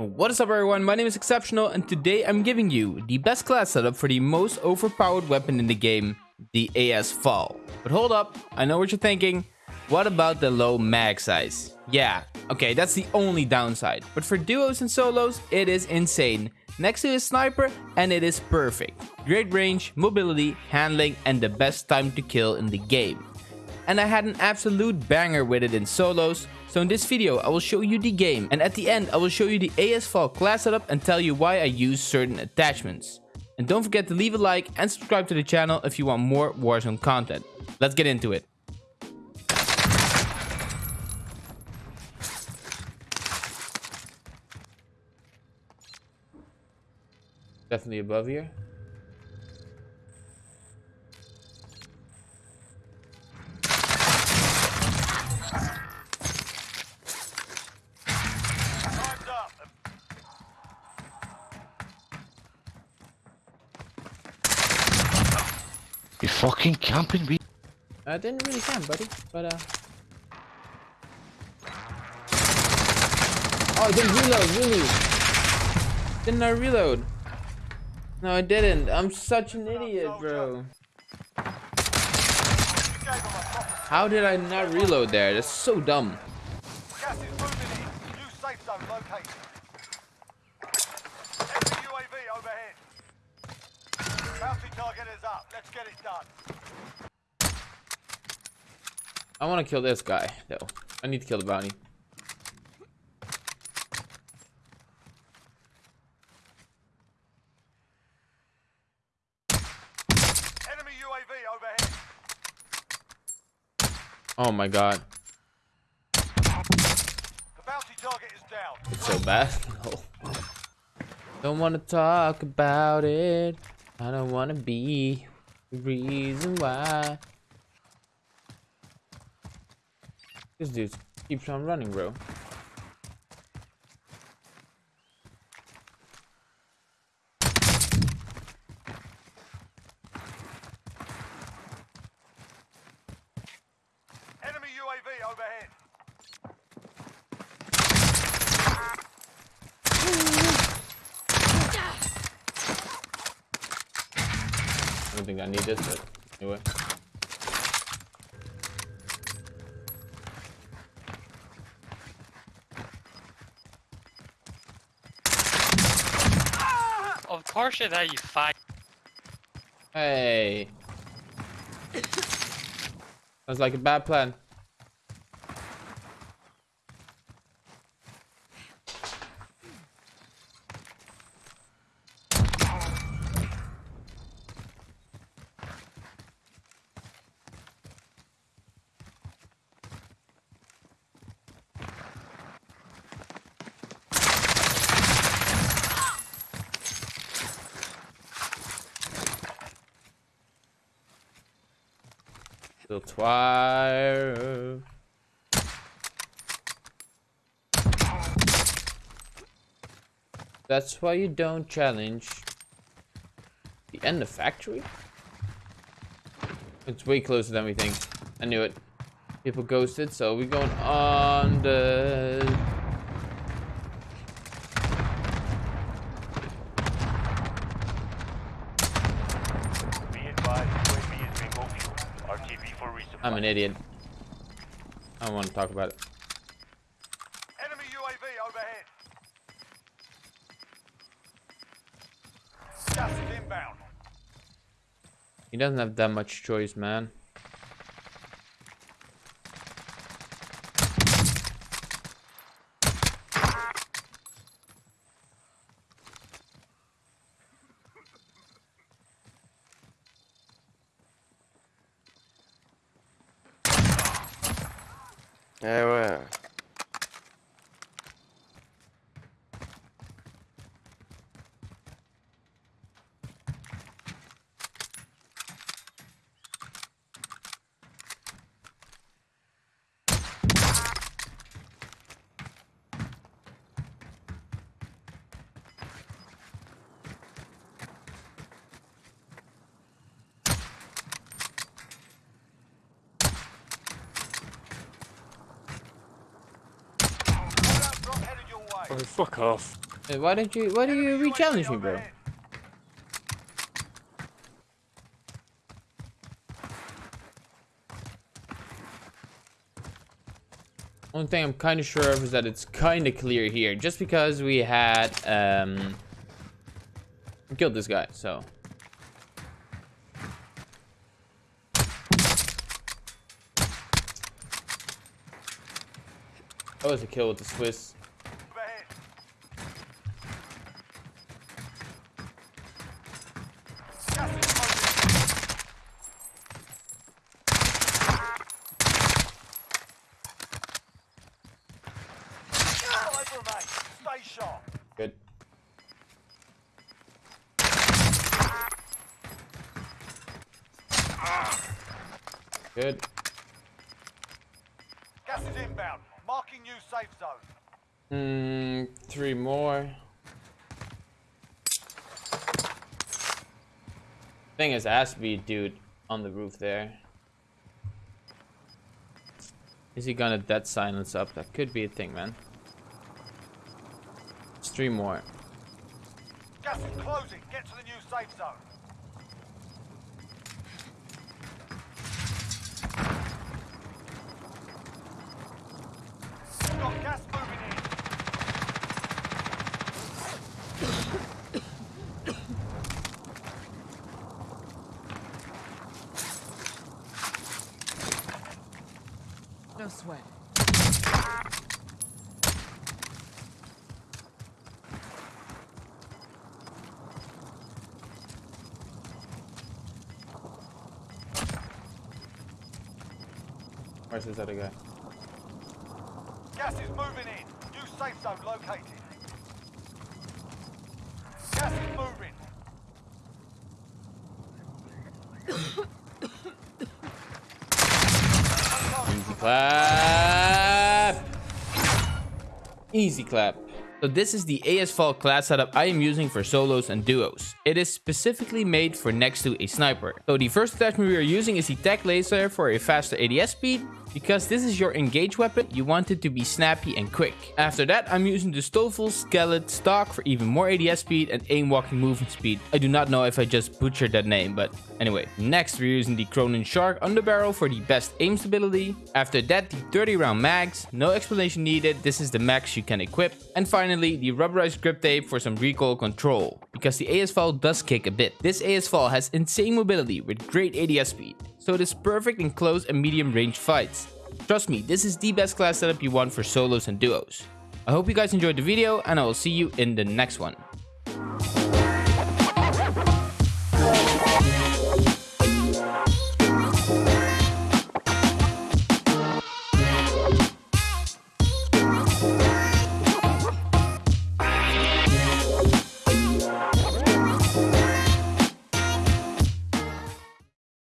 What is up everyone, my name is Exceptional and today I'm giving you the best class setup for the most overpowered weapon in the game, the AS VAL. But hold up, I know what you're thinking. What about the low mag size? Yeah, okay, that's the only downside. But for duos and solos, it is insane. Next to a sniper, and it is perfect. Great range, mobility, handling, and the best time to kill in the game. And I had an absolute banger with it in solos, so in this video I will show you the game, and at the end I will show you the AS VAL class setup and tell you why I use certain attachments. And don't forget to leave a like and subscribe to the channel if you want more Warzone content. Let's get into it. Definitely above here. You fucking camping me. I didn't really camp, buddy, but uh. Oh, I didn't reload, really? Didn't I reload? No, I didn't. I'm such an idiot, bro. You gave them a proper How did I not reload there? That's so dumb. gas is moving in. New safe zone located. Enemy UAV overhead. Bounty target is up. Let's get it done. I want to kill this guy, though. I need to kill the bounty. Enemy UAV overhead. Oh my god. The bounty target is down. It's so bad. No. Don't want to talk about it. I don't want to be the reason why. This dude keeps on running, bro. Enemy UAV overhead. I don't think I need this, but anyway. Ah! Of course it's how you fight. Hey. Sounds like a bad plan. Still twire. That's why you don't challenge the end of factory. It's way closer than we think. I knew it. People ghosted, so we're going on the Be advised, UAV is being fuel. RTB for resupply. I'm an idiot. I don't want to talk about it. Enemy UAV overhead. Gas is inbound. He doesn't have that much choice, man. Yeah, well. Oh, fuck off. Hey, why don't you why do you re-challenge me, bro? One thing I'm kind of sure of is that it's kind of clear here, just because we had um killed this guy. So that was a kill with the Swiss. Good. Good. Gas is inbound. Marking new safe zone. Hmm, three more. Thing is, has to be a dude on the roof there. Is he gonna dead silence up? That could be a thing, man. It's three more. Gas is closing. Get to the new safe zone. Got gas moving in. No sweat. Where's this other guy? Gas is moving in. New safe zone located. Gas is moving. Easy clap. Easy clap. So this is the AS VAL class setup I am using for solos and duos. It is specifically made for next to a sniper. So the first attachment we are using is the tech laser for a faster ADS speed. Because this is your engage weapon, you want it to be snappy and quick. After that, I'm using the Stoffel Skelet stock for even more ADS speed and aim walking movement speed. I do not know if I just butchered that name, but anyway. Next, we're using the Cronin Shark underbarrel for the best aim stability. After that, the 30 round mags. No explanation needed, this is the max you can equip. And finally, the rubberized grip tape for some recoil control. Because the AS VAL does kick a bit. This AS VAL has insane mobility with great ADS speed. So it is perfect in close and medium range fights. Trust me, this is the best class setup you want for solos and duos. I hope you guys enjoyed the video and I will see you in the next one.